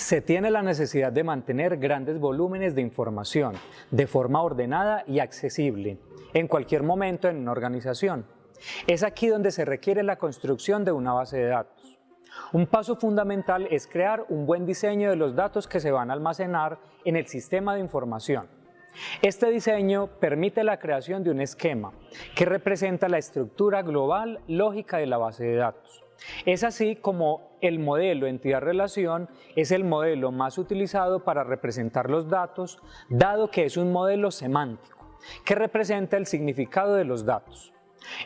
Se tiene la necesidad de mantener grandes volúmenes de información de forma ordenada y accesible en cualquier momento en una organización. Es aquí donde se requiere la construcción de una base de datos. Un paso fundamental es crear un buen diseño de los datos que se van a almacenar en el sistema de información. Este diseño permite la creación de un esquema que representa la estructura global lógica de la base de datos. Es así como el modelo entidad-relación es el modelo más utilizado para representar los datos, dado que es un modelo semántico, que representa el significado de los datos.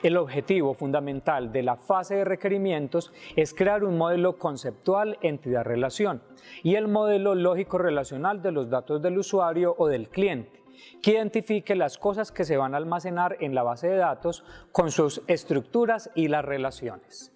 El objetivo fundamental de la fase de requerimientos es crear un modelo conceptual entidad-relación y el modelo lógico-relacional de los datos del usuario o del cliente, que identifique las cosas que se van a almacenar en la base de datos con sus estructuras y las relaciones.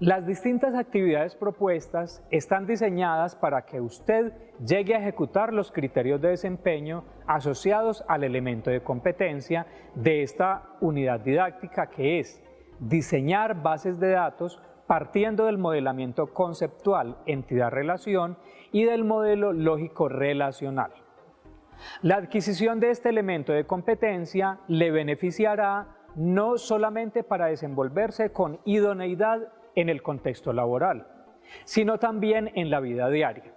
Las distintas actividades propuestas están diseñadas para que usted llegue a ejecutar los criterios de desempeño asociados al elemento de competencia de esta unidad didáctica que es diseñar bases de datos partiendo del modelamiento conceptual entidad-relación y del modelo lógico-relacional. La adquisición de este elemento de competencia le beneficiará no solamente para desenvolverse con idoneidad en el contexto laboral, sino también en la vida diaria,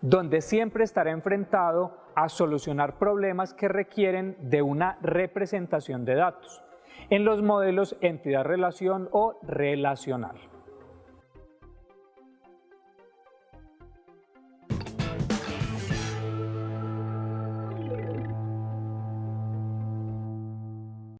donde siempre estará enfrentado a solucionar problemas que requieren de una representación de datos en los modelos entidad-relación o relacional.